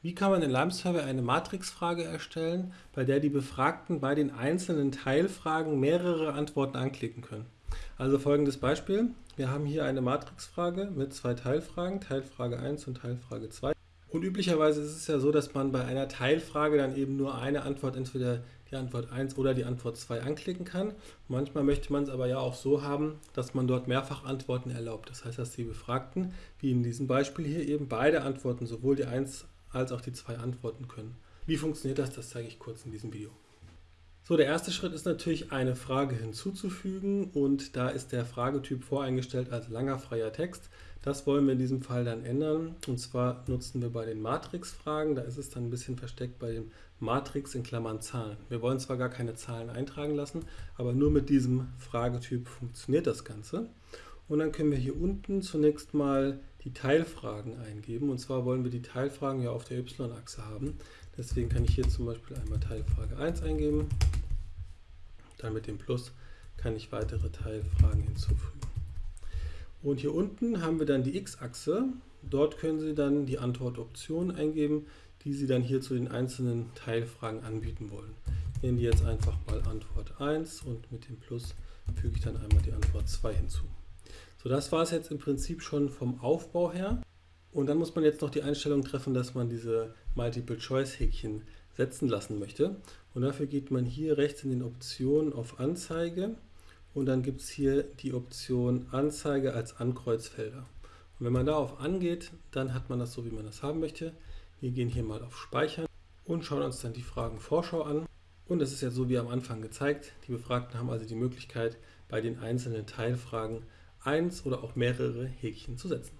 Wie kann man in Lime Survey eine Matrixfrage erstellen, bei der die Befragten bei den einzelnen Teilfragen mehrere Antworten anklicken können? Also folgendes Beispiel. Wir haben hier eine Matrixfrage mit zwei Teilfragen, Teilfrage 1 und Teilfrage 2. Und üblicherweise ist es ja so, dass man bei einer Teilfrage dann eben nur eine Antwort, entweder die Antwort 1 oder die Antwort 2 anklicken kann. Manchmal möchte man es aber ja auch so haben, dass man dort mehrfach Antworten erlaubt. Das heißt, dass die Befragten, wie in diesem Beispiel hier eben, beide Antworten, sowohl die 1 als auch die zwei antworten können. Wie funktioniert das? Das zeige ich kurz in diesem Video. So, der erste Schritt ist natürlich eine Frage hinzuzufügen und da ist der Fragetyp voreingestellt als langer freier Text. Das wollen wir in diesem Fall dann ändern und zwar nutzen wir bei den Matrix-Fragen, da ist es dann ein bisschen versteckt bei dem Matrix in Klammern Zahlen. Wir wollen zwar gar keine Zahlen eintragen lassen, aber nur mit diesem Fragetyp funktioniert das Ganze. Und dann können wir hier unten zunächst mal die Teilfragen eingeben. Und zwar wollen wir die Teilfragen ja auf der y-Achse haben. Deswegen kann ich hier zum Beispiel einmal Teilfrage 1 eingeben. Dann mit dem Plus kann ich weitere Teilfragen hinzufügen. Und hier unten haben wir dann die x-Achse. Dort können Sie dann die Antwortoptionen eingeben, die Sie dann hier zu den einzelnen Teilfragen anbieten wollen. Ich nehme die jetzt einfach mal Antwort 1 und mit dem Plus füge ich dann einmal die Antwort 2 hinzu. Das war es jetzt im Prinzip schon vom Aufbau her. Und dann muss man jetzt noch die Einstellung treffen, dass man diese Multiple-Choice-Häkchen setzen lassen möchte. Und dafür geht man hier rechts in den Optionen auf Anzeige und dann gibt es hier die Option Anzeige als Ankreuzfelder. Und wenn man darauf angeht, dann hat man das so, wie man das haben möchte. Wir gehen hier mal auf Speichern und schauen uns dann die Fragen Vorschau an. Und es ist ja so wie am Anfang gezeigt. Die Befragten haben also die Möglichkeit, bei den einzelnen Teilfragen eins oder auch mehrere Häkchen zu setzen.